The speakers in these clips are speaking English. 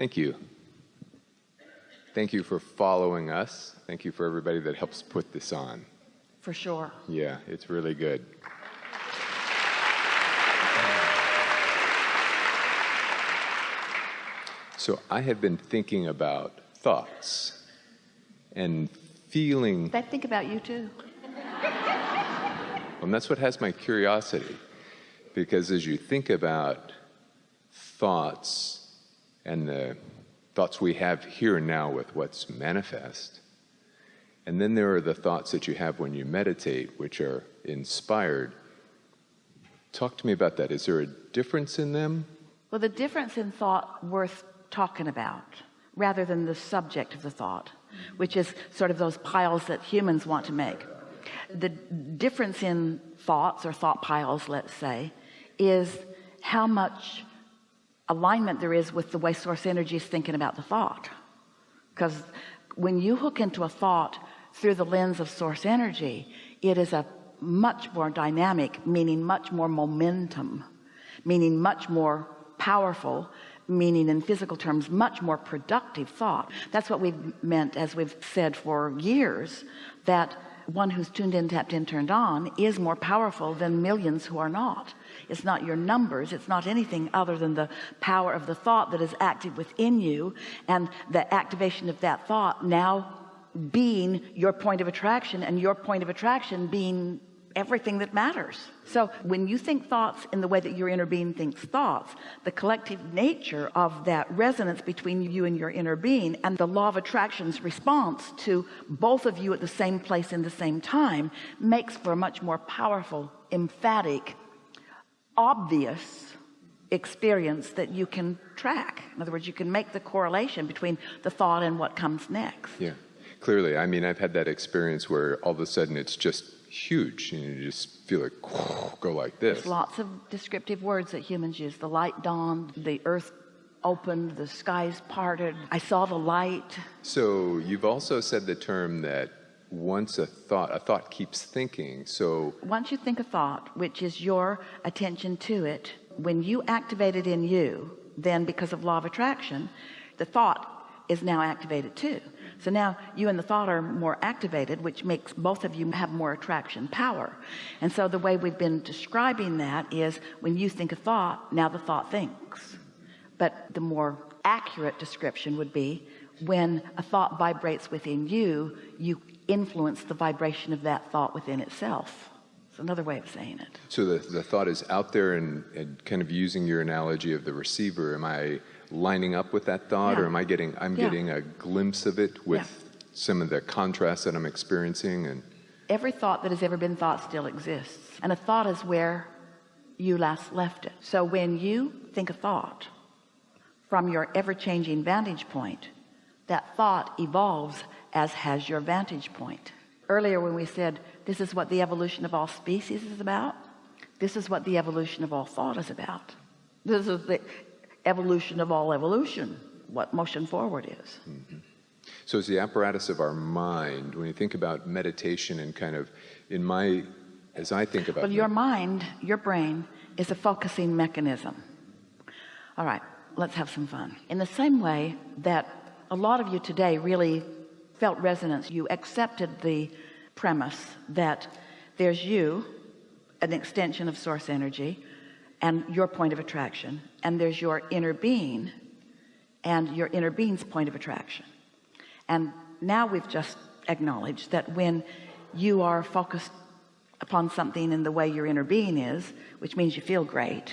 Thank you. Thank you for following us. Thank you for everybody that helps put this on. For sure. Yeah, it's really good. So I have been thinking about thoughts and feeling. I think about you too. And that's what has my curiosity. Because as you think about thoughts and the thoughts we have here and now with what's manifest, and then there are the thoughts that you have when you meditate, which are inspired. Talk to me about that. Is there a difference in them? Well, the difference in thought worth talking about rather than the subject of the thought, which is sort of those piles that humans want to make. The difference in thoughts or thought piles, let's say, is how much alignment there is with the way source energy is thinking about the thought. Because when you hook into a thought through the lens of source energy, it is a much more dynamic, meaning much more momentum, meaning much more powerful, meaning in physical terms, much more productive thought. That's what we've meant, as we've said for years, that one who's tuned in, tapped in, turned on is more powerful than millions who are not. It's not your numbers. It's not anything other than the power of the thought that is active within you and the activation of that thought now being your point of attraction and your point of attraction being everything that matters. So when you think thoughts in the way that your inner being thinks thoughts the collective nature of that resonance between you and your inner being and the law of attraction's response to both of you at the same place in the same time makes for a much more powerful emphatic obvious experience that you can track. In other words you can make the correlation between the thought and what comes next. Yeah clearly. I mean I've had that experience where all of a sudden it's just huge and you just feel like go like this. There's lots of descriptive words that humans use. The light dawned the earth opened the skies parted. I saw the light. So you've also said the term that once a thought a thought keeps thinking so once you think a thought which is your attention to it when you activate it in you then because of law of attraction the thought is now activated too so now you and the thought are more activated which makes both of you have more attraction power. And so the way we've been describing that is when you think a thought now the thought thinks. But the more accurate description would be when a thought vibrates within you you influence the vibration of that thought within itself. It's another way of saying it. So the, the thought is out there and, and kind of using your analogy of the receiver. Am I lining up with that thought Yeah. or am I getting I'm Yeah. getting a glimpse of it with Yeah. some of the contrast that I'm experiencing and every thought that has ever been thought still exists and a thought is where you last left it so when you think a thought from your ever-changing vantage point that thought evolves as has your vantage point earlier when we said this is what the evolution of all species is about this is what the evolution of all thought is about this is the evolution of all evolution what motion forward is mm-hmm. So it's the apparatus of our mind. When you think about meditation and kind of in my, as I think about Well, your mind, your brain is a focusing mechanism. All right, let's have some fun. In the same way that a lot of you today really felt resonance, you accepted the premise that there's you, an extension of source energy, and your point of attraction, and there's your inner being and your inner being's point of attraction. And now we've just acknowledged that when you are focused upon something in the way your inner being is, which means you feel great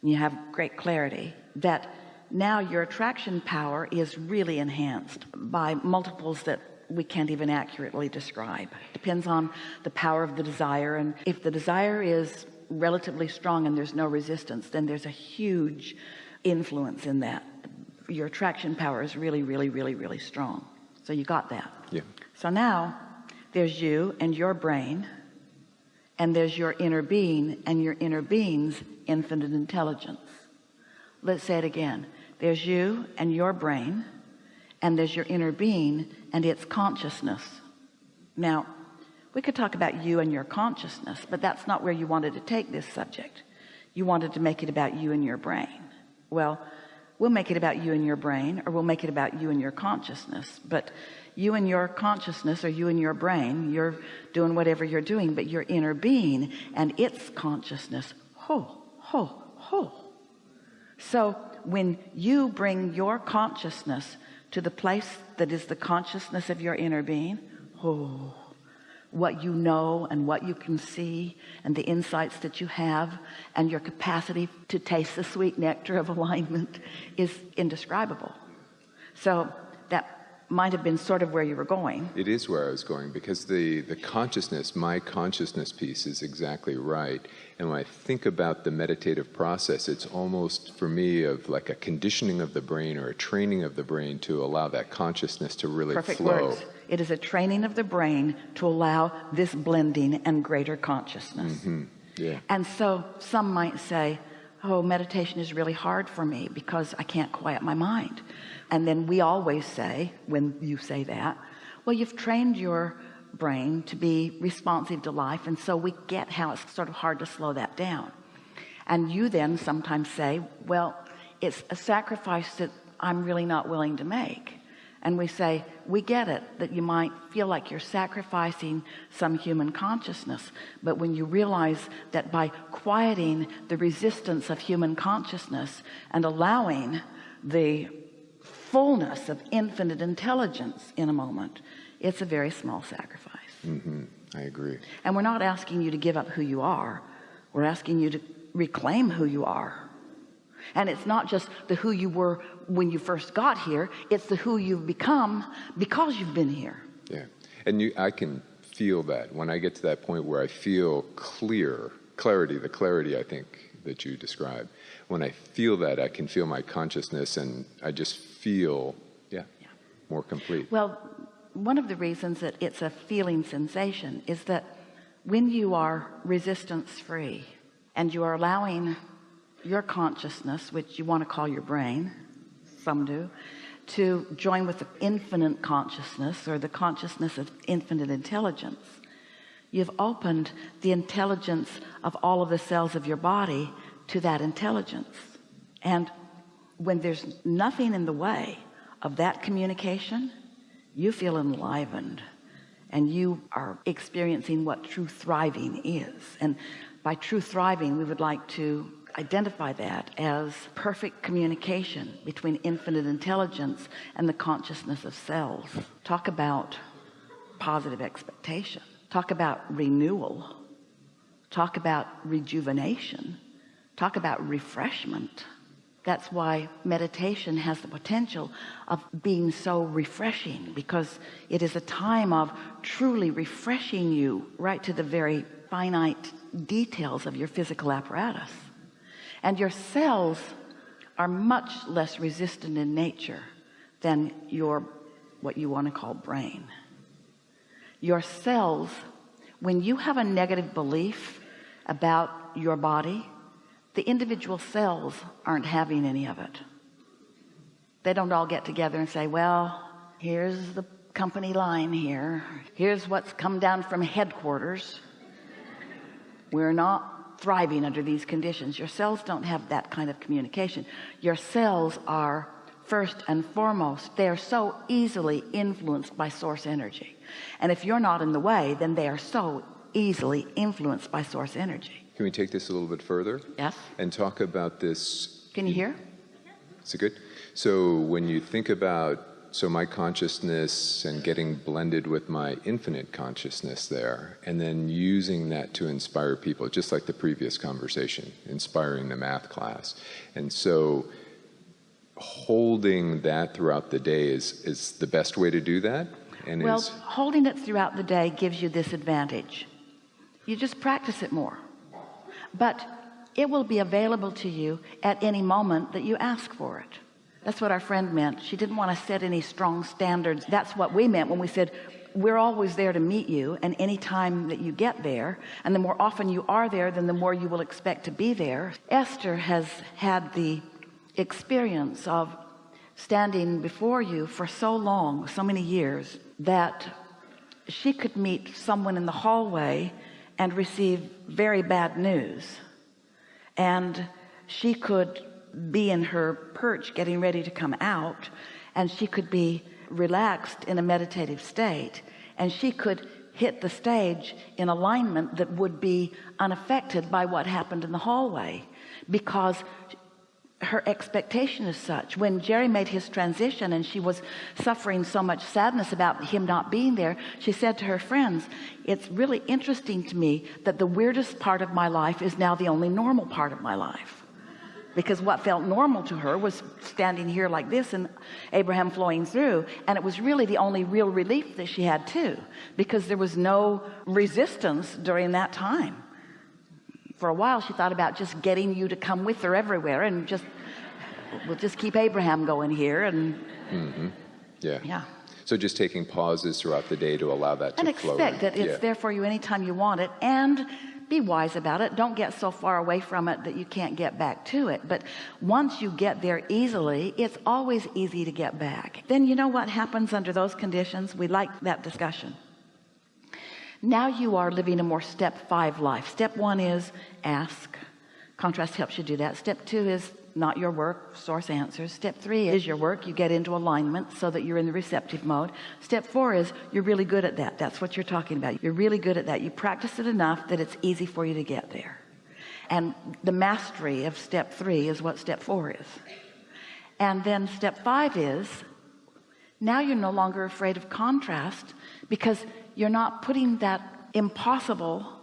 and you have great clarity, that now your attraction power is really enhanced by multiples that we can't even accurately describe. Depends on the power of the desire. And if the desire is relatively strong and there's no resistance, then there's a huge influence in that. Your attraction power is really, really, really, really strong. So you got that. Yeah. So now there's you and your brain, and there's your inner being and your inner being's infinite intelligence. Let's say it again. There's you and your brain, and there's your inner being and its consciousness. Now, we could talk about you and your consciousness, but that's not where you wanted to take this subject. You wanted to make it about you and your brain. Well, we'll make it about you and your brain or we'll make it about you and your consciousness but you and your consciousness or you and your brain you're doing whatever you're doing but your inner being and its consciousness ho ho ho so when you bring your consciousness to the place that is the consciousness of your inner being oh what you know and what you can see and the insights that you have and your capacity to taste the sweet nectar of alignment is indescribable. So that might have been sort of where you were going. It is where I was going because the the consciousness my consciousness piece is exactly right. And when I think about the meditative process it's almost for me of like a conditioning of the brain or a training of the brain to allow that consciousness to really Perfect flow. words. It is a training of the brain to allow this blending and greater consciousness. Mm-hmm. yeah. And so some might say oh meditation is really hard for me because I can't quiet my mind. And then we always say when you say that well you've trained your brain to be responsive to life and so we get how it's sort of hard to slow that down. And you then sometimes say well it's a sacrifice that I'm really not willing to make and we say we get it that you might feel like you're sacrificing some human consciousness. But when you realize that by quieting the resistance of human consciousness and allowing the fullness of infinite intelligence in a moment it's a very small sacrifice. Mm -hmm. I agree. And we're not asking you to give up who you are. We're asking you to reclaim who you are and it's not just the who you were when you first got here it's the who you've become because you've been here yeah and you I can feel that when I get to that point where I feel clear clarity the clarity I think that you describe. when I feel that I can feel my consciousness and I just feel yeah, yeah. more complete well one of the reasons that it's a feeling sensation is that when you are resistance free and you are allowing your consciousness which you want to call your brain some do to join with the infinite consciousness or the consciousness of infinite intelligence. You've opened the intelligence of all of the cells of your body to that intelligence. And when there's nothing in the way of that communication you feel enlivened and you are experiencing what true thriving is. And by true thriving we would like to identify that as perfect communication between infinite intelligence and the consciousness of cells talk about positive expectation. Talk about renewal. Talk about rejuvenation. Talk about refreshment. That's why meditation has the potential of being so refreshing because it is a time of truly refreshing you right to the very finite details of your physical apparatus and your cells are much less resistant in nature than your what you want to call brain. Your cells when you have a negative belief about your body the individual cells aren't having any of it. They don't all get together and say well here's the company line here. Here's what's come down from headquarters. We're not thriving under these conditions your cells don't have that kind of communication your cells are first and foremost they are so easily influenced by source energy and if you're not in the way then they are so easily influenced by source energy can we take this a little bit further? Yes. And talk about this. Can you hear? Is it good? So when you think about so my consciousness and getting blended with my infinite consciousness there and then using that to inspire people just like the previous conversation inspiring the math class. And so holding that throughout the day is is the best way to do that and well is, holding it throughout the day gives you this advantage. You just practice it more. But it will be available to you at any moment that you ask for it that's what our friend meant. She didn't want to set any strong standards. That's what we meant when we said we're always there to meet you and any time that you get there and the more often you are there then the more you will expect to be there. Esther has had the experience of standing before you for so long so many years that she could meet someone in the hallway and receive very bad news. And she could be in her perch getting ready to come out and she could be relaxed in a meditative state and she could hit the stage in alignment that would be unaffected by what happened in the hallway. Because her expectation is such when Jerry made his transition and she was suffering so much sadness about him not being there she said to her friends it's really interesting to me that the weirdest part of my life is now the only normal part of my life because what felt normal to her was standing here like this and Abraham flowing through and it was really the only real relief that she had too because there was no resistance during that time for a while she thought about just getting you to come with her everywhere and just we'll just keep Abraham going here and Mm-hmm. Yeah. yeah So just taking pauses throughout the day to allow that to and flow. expect that it's yeah. there for you anytime you want it and be wise about it. Don't get so far away from it that you can't get back to it. But once you get there easily it's always easy to get back. Then you know what happens under those conditions? We like that discussion. Now you are living a more step five life. Step one is ask. Contrast helps you do that. Step two is not your work source answers. Step three is your work. You get into alignment so that you're in the receptive mode. Step four is you're really good at that. That's what you're talking about. You're really good at that. You practice it enough that it's easy for you to get there. And the mastery of step three is what step four is. And then step five is now you're no longer afraid of contrast because you're not putting that impossible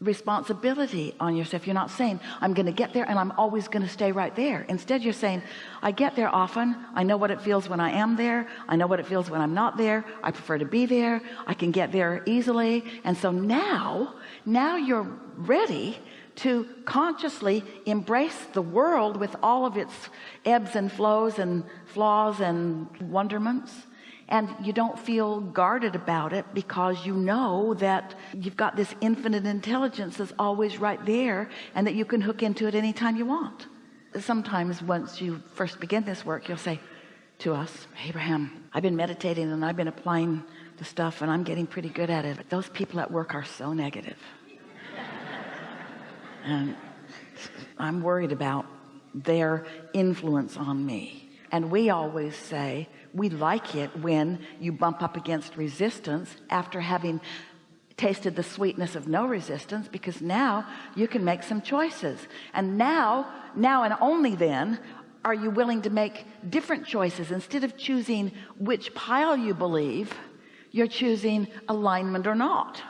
responsibility on yourself. You're not saying I'm going to get there and I'm always going to stay right there. Instead you're saying I get there often. I know what it feels when I am there. I know what it feels when I'm not there. I prefer to be there. I can get there easily. And so now now you're ready to consciously embrace the world with all of its ebbs and flows and flaws and wonderments and you don't feel guarded about it because you know that you've got this infinite intelligence that's always right there and that you can hook into it anytime you want. Sometimes once you first begin this work you'll say to us Abraham I've been meditating and I've been applying the stuff and I'm getting pretty good at it. But those people at work are so negative. And I'm worried about their influence on me and we always say we like it when you bump up against resistance after having tasted the sweetness of no resistance because now you can make some choices. And now now and only then are you willing to make different choices. Instead of choosing which pile you believe you're choosing alignment or not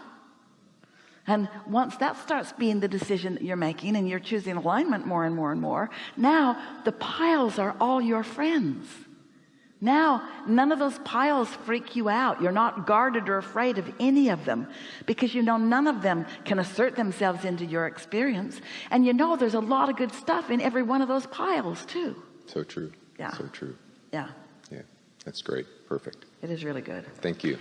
and once that starts being the decision that you're making and you're choosing alignment more and more and more now the piles are all your friends now none of those piles freak you out you're not guarded or afraid of any of them because you know none of them can assert themselves into your experience and you know there's a lot of good stuff in every one of those piles too So true. Yeah. So true. yeah Yeah. That's great. Perfect. it is really good Thank you.